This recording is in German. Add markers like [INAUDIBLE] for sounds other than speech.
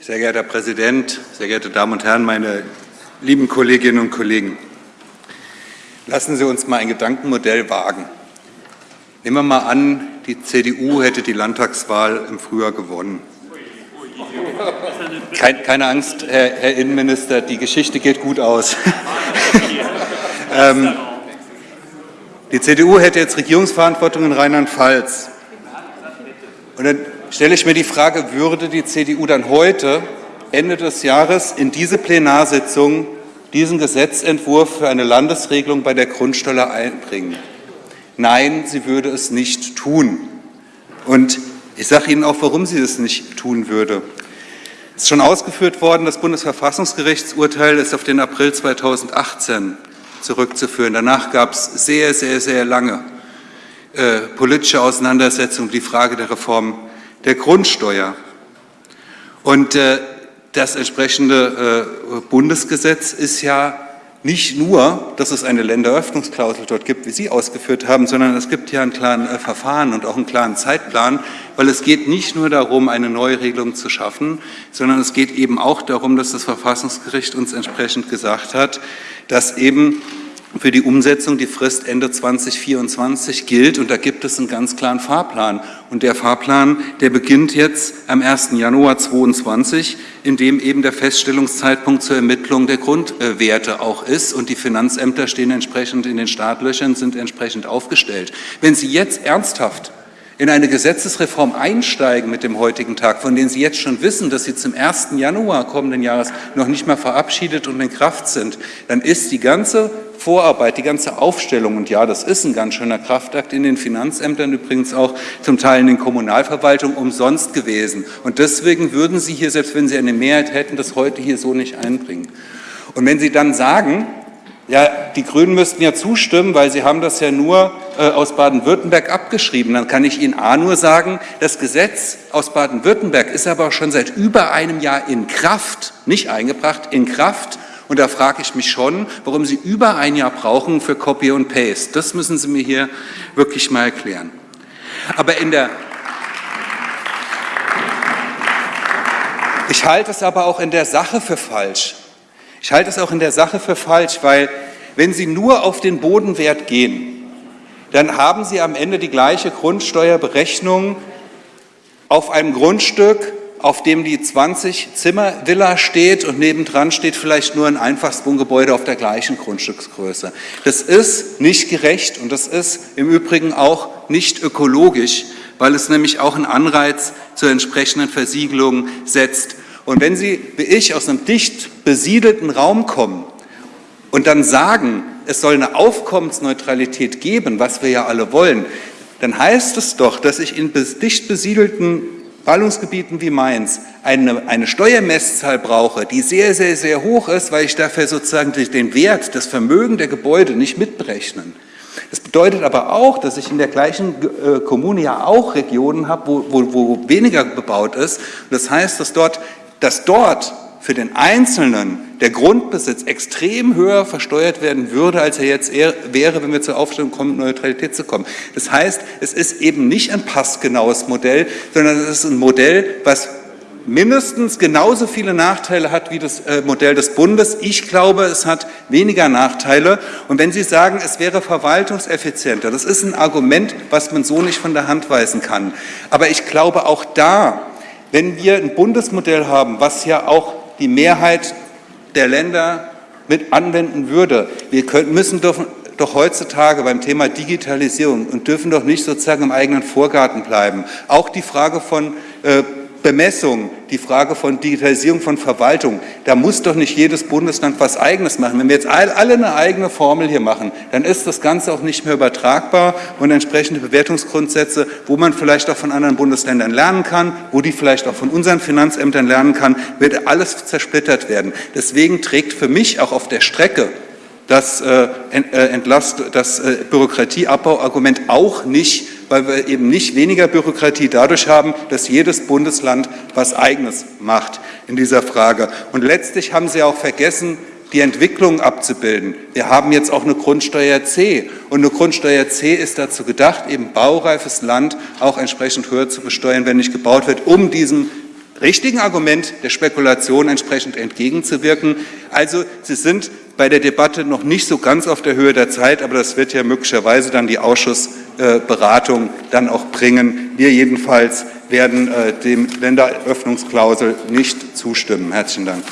Sehr geehrter Herr Präsident, sehr geehrte Damen und Herren, meine lieben Kolleginnen und Kollegen! Lassen Sie uns mal ein Gedankenmodell wagen. Nehmen wir mal an, die CDU hätte die Landtagswahl im Frühjahr gewonnen. keine Angst, Herr, Innenminister, die Geschichte geht gut aus. [LAUGHS] ähm, die CDU hätte jetzt Regierungsverantwortung in Rheinland-Pfalz. Und dann stelle ich mir die Frage, würde die CDU dann heute, Ende des Jahres, in diese Plenarsitzung diesen Gesetzentwurf für eine Landesregelung bei der Grundsteuer einbringen? Nein, sie würde es nicht tun. Und ich sage Ihnen auch, warum sie es nicht tun würde. Es ist schon ausgeführt worden, das Bundesverfassungsgerichtsurteil ist auf den April 2018 zurückzuführen. Danach gab es sehr, sehr, sehr lange äh, politische Auseinandersetzungen, die Frage der Reform der Grundsteuer. Und äh, das entsprechende äh, Bundesgesetz ist ja nicht nur, dass es eine Länderöffnungsklausel dort gibt, wie Sie ausgeführt haben, sondern es gibt ja einen klaren äh, Verfahren und auch einen klaren Zeitplan, weil es geht nicht nur darum, eine neue Regelung zu schaffen, sondern es geht eben auch darum, dass das Verfassungsgericht uns entsprechend gesagt hat, dass eben für die Umsetzung die Frist Ende 2024 gilt und da gibt es einen ganz klaren Fahrplan. Und der Fahrplan, der beginnt jetzt am 1. Januar 2022, in dem eben der Feststellungszeitpunkt zur Ermittlung der Grundwerte auch ist und die Finanzämter stehen entsprechend in den Startlöchern, sind entsprechend aufgestellt. Wenn Sie jetzt ernsthaft in eine Gesetzesreform einsteigen mit dem heutigen Tag, von denen Sie jetzt schon wissen, dass sie zum 1. Januar kommenden Jahres noch nicht mal verabschiedet und in Kraft sind, dann ist die ganze Vorarbeit, die ganze Aufstellung, und ja, das ist ein ganz schöner Kraftakt in den Finanzämtern, übrigens auch zum Teil in den Kommunalverwaltungen, umsonst gewesen. Und deswegen würden Sie hier, selbst wenn Sie eine Mehrheit hätten, das heute hier so nicht einbringen. Und wenn Sie dann sagen, ja, die Grünen müssten ja zustimmen, weil sie haben das ja nur aus Baden-Württemberg abgeschrieben. Dann kann ich Ihnen A nur sagen, das Gesetz aus Baden-Württemberg ist aber schon seit über einem Jahr in Kraft, nicht eingebracht, in Kraft. Und da frage ich mich schon, warum Sie über ein Jahr brauchen für Copy und Paste. Das müssen Sie mir hier wirklich mal erklären. Aber in der ich halte es aber auch in der Sache für falsch. Ich halte es auch in der Sache für falsch, weil wenn Sie nur auf den Bodenwert gehen, dann haben Sie am Ende die gleiche Grundsteuerberechnung auf einem Grundstück, auf dem die 20-Zimmer-Villa steht und nebendran steht vielleicht nur ein Einfachswohngebäude auf der gleichen Grundstücksgröße. Das ist nicht gerecht und das ist im Übrigen auch nicht ökologisch, weil es nämlich auch einen Anreiz zur entsprechenden Versiegelung setzt. Und wenn Sie, wie ich, aus einem dicht besiedelten Raum kommen und dann sagen, es soll eine Aufkommensneutralität geben, was wir ja alle wollen, dann heißt es doch, dass ich in dicht besiedelten Ballungsgebieten wie Mainz eine, eine Steuermesszahl brauche, die sehr, sehr, sehr hoch ist, weil ich dafür sozusagen den Wert, das Vermögen der Gebäude nicht mitberechnen. Das bedeutet aber auch, dass ich in der gleichen äh, Kommune ja auch Regionen habe, wo, wo, wo weniger bebaut ist. Das heißt, dass dort dass dort für den Einzelnen der Grundbesitz extrem höher versteuert werden würde, als er jetzt wäre, wenn wir zur Aufstellung kommen, Neutralität zu kommen. Das heißt, es ist eben nicht ein passgenaues Modell, sondern es ist ein Modell, was mindestens genauso viele Nachteile hat wie das äh, Modell des Bundes. Ich glaube, es hat weniger Nachteile. Und wenn Sie sagen, es wäre verwaltungseffizienter, das ist ein Argument, was man so nicht von der Hand weisen kann. Aber ich glaube, auch da wenn wir ein Bundesmodell haben, was ja auch die Mehrheit der Länder mit anwenden würde, wir können, müssen doch, doch heutzutage beim Thema Digitalisierung und dürfen doch nicht sozusagen im eigenen Vorgarten bleiben. Auch die Frage von äh, Bemessung, die Frage von Digitalisierung von Verwaltung, da muss doch nicht jedes Bundesland was Eigenes machen. Wenn wir jetzt alle eine eigene Formel hier machen, dann ist das Ganze auch nicht mehr übertragbar und entsprechende Bewertungsgrundsätze, wo man vielleicht auch von anderen Bundesländern lernen kann, wo die vielleicht auch von unseren Finanzämtern lernen kann, wird alles zersplittert werden. Deswegen trägt für mich auch auf der Strecke das, äh, äh das äh, Bürokratieabbauargument auch nicht weil wir eben nicht weniger Bürokratie dadurch haben, dass jedes Bundesland was Eigenes macht in dieser Frage. Und letztlich haben Sie auch vergessen, die Entwicklung abzubilden. Wir haben jetzt auch eine Grundsteuer C und eine Grundsteuer C ist dazu gedacht, eben baureifes Land auch entsprechend höher zu besteuern, wenn nicht gebaut wird, um diesem richtigen Argument der Spekulation entsprechend entgegenzuwirken. Also Sie sind bei der Debatte noch nicht so ganz auf der Höhe der Zeit, aber das wird ja möglicherweise dann die Ausschussberatung dann auch bringen. Wir jedenfalls werden äh, dem Länderöffnungsklausel nicht zustimmen. Herzlichen Dank.